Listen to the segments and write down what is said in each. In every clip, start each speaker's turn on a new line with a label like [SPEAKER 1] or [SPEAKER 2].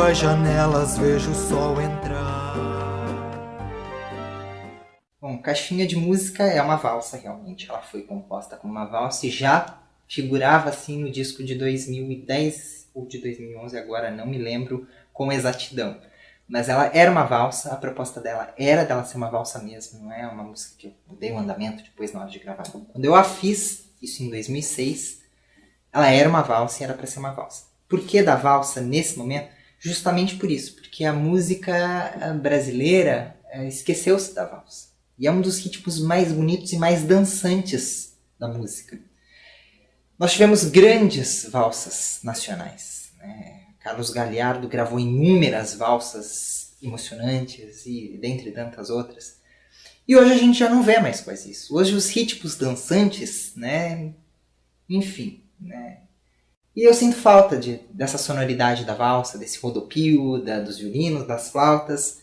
[SPEAKER 1] as janelas, vejo o sol entrar.
[SPEAKER 2] Bom, Caixinha de Música é uma valsa, realmente. Ela foi composta como uma valsa e já figurava assim no disco de 2010 ou de 2011, agora não me lembro com exatidão. Mas ela era uma valsa, a proposta dela era dela ser uma valsa mesmo, não é uma música que eu dei um andamento depois na hora de gravar. Quando eu a fiz, isso em 2006, ela era uma valsa e era para ser uma valsa. Por que da valsa nesse momento? Justamente por isso, porque a música eh, brasileira eh, esqueceu-se da valsa. E é um dos ritmos mais bonitos e mais dançantes da música. Nós tivemos grandes valsas nacionais. Né? Carlos Galhardo gravou inúmeras valsas emocionantes e dentre tantas outras. E hoje a gente já não vê mais quase isso. Hoje os ritmos dançantes, né? Enfim, né? E eu sinto falta de, dessa sonoridade da valsa, desse rodopio, da, dos violinos, das flautas.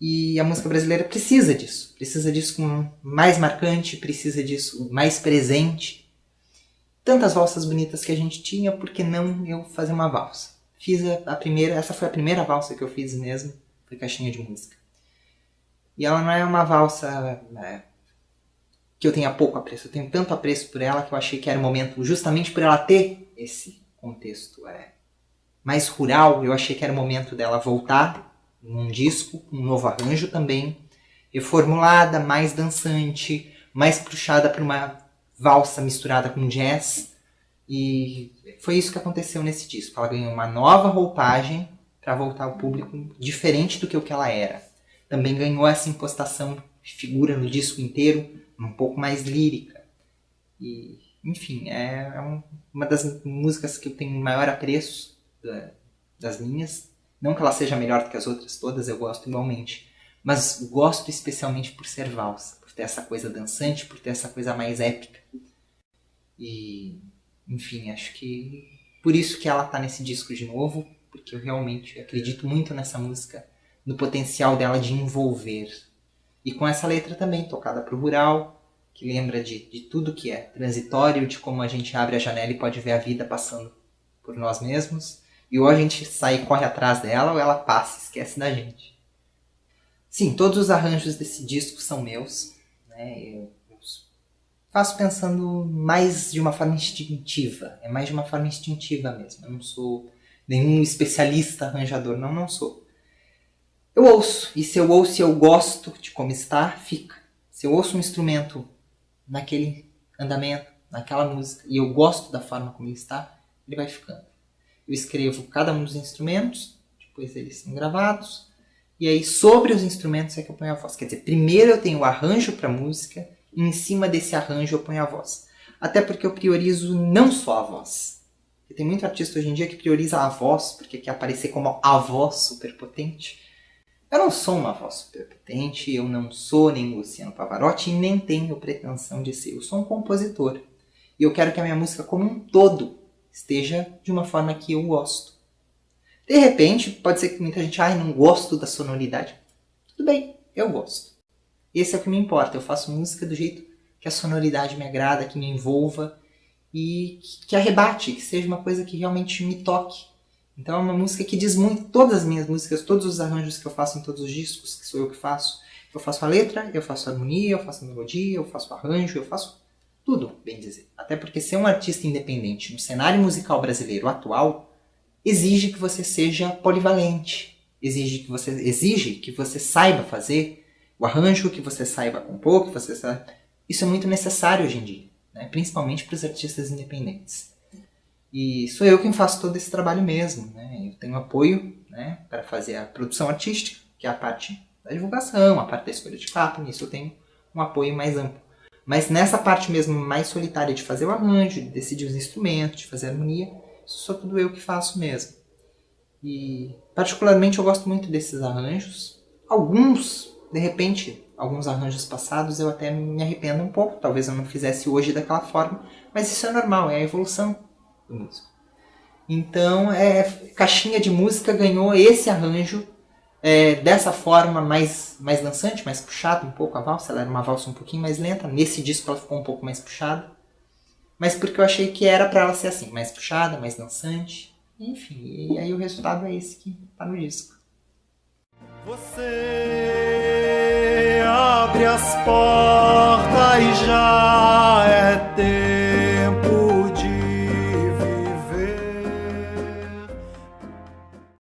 [SPEAKER 2] E a música brasileira precisa disso. Precisa disso com mais marcante, precisa disso mais presente. Tantas valsas bonitas que a gente tinha, por que não eu fazer uma valsa? Fiz a, a primeira, essa foi a primeira valsa que eu fiz mesmo, foi caixinha de música. E ela não é uma valsa é, que eu tenha pouco apreço. Eu tenho tanto apreço por ela que eu achei que era o momento, justamente por ela ter esse contexto é, mais rural, eu achei que era o momento dela voltar num disco, um novo arranjo também, reformulada, mais dançante, mais puxada para uma valsa misturada com jazz. E foi isso que aconteceu nesse disco. Ela ganhou uma nova roupagem para voltar ao público diferente do que o que ela era. Também ganhou essa impostação figura no disco inteiro, um pouco mais lírica. E, enfim, é, é uma das músicas que eu tenho maior apreço das minhas. Não que ela seja melhor do que as outras todas, eu gosto igualmente. Mas gosto especialmente por ser valsa, por ter essa coisa dançante, por ter essa coisa mais épica. E, enfim, acho que por isso que ela está nesse disco de novo, porque eu realmente acredito muito nessa música, no potencial dela de envolver. E com essa letra também, tocada para o rural, que lembra de, de tudo que é transitório, de como a gente abre a janela e pode ver a vida passando por nós mesmos. E ou a gente sai e corre atrás dela, ou ela passa e esquece da gente. Sim, todos os arranjos desse disco são meus. Né? Eu, eu faço pensando mais de uma forma instintiva. É mais de uma forma instintiva mesmo. Eu não sou nenhum especialista arranjador. Não, não sou. Eu ouço. E se eu ouço e eu gosto de como está, fica. Se eu ouço um instrumento naquele andamento, naquela música, e eu gosto da forma como ele está, ele vai ficando. Eu escrevo cada um dos instrumentos, depois eles são gravados, e aí sobre os instrumentos é que eu ponho a voz. Quer dizer, primeiro eu tenho o arranjo para a música, e em cima desse arranjo eu ponho a voz. Até porque eu priorizo não só a voz. Porque tem muito artista hoje em dia que prioriza a voz, porque quer aparecer como a voz superpotente. Eu não sou uma voz superpotente, eu não sou nem Luciano Pavarotti e nem tenho pretensão de ser. Eu sou um compositor. E eu quero que a minha música como um todo esteja de uma forma que eu gosto. De repente, pode ser que muita gente, ai, não gosto da sonoridade. Tudo bem, eu gosto. Esse é o que me importa. Eu faço música do jeito que a sonoridade me agrada, que me envolva e que arrebate, que seja uma coisa que realmente me toque. Então é uma música que diz muito, todas as minhas músicas, todos os arranjos que eu faço em todos os discos, que sou eu que faço. Eu faço a letra, eu faço a harmonia, eu faço a melodia, eu faço o arranjo, eu faço tudo, bem dizer. Até porque ser um artista independente no cenário musical brasileiro atual exige que você seja polivalente, exige que você, exige que você saiba fazer o arranjo, que você saiba compor, que você saiba... Isso é muito necessário hoje em dia, né? principalmente para os artistas independentes. E sou eu quem faço todo esse trabalho mesmo. Né? Eu tenho apoio né, para fazer a produção artística, que é a parte da divulgação, a parte da escolha de capa, nisso eu tenho um apoio mais amplo. Mas nessa parte mesmo mais solitária de fazer o arranjo, de decidir os instrumentos, de fazer a harmonia, isso sou tudo eu que faço mesmo. E particularmente eu gosto muito desses arranjos. Alguns, de repente, alguns arranjos passados eu até me arrependo um pouco, talvez eu não fizesse hoje daquela forma, mas isso é normal, é a evolução do músico. Então, é, Caixinha de Música ganhou esse arranjo é, dessa forma mais, mais dançante, mais puxada um pouco a valsa. Ela era uma valsa um pouquinho mais lenta. Nesse disco ela ficou um pouco mais puxada. Mas porque eu achei que era para ela ser assim, mais puxada, mais dançante. Enfim, e aí o resultado é esse que tá no disco.
[SPEAKER 1] Você abre as portas e já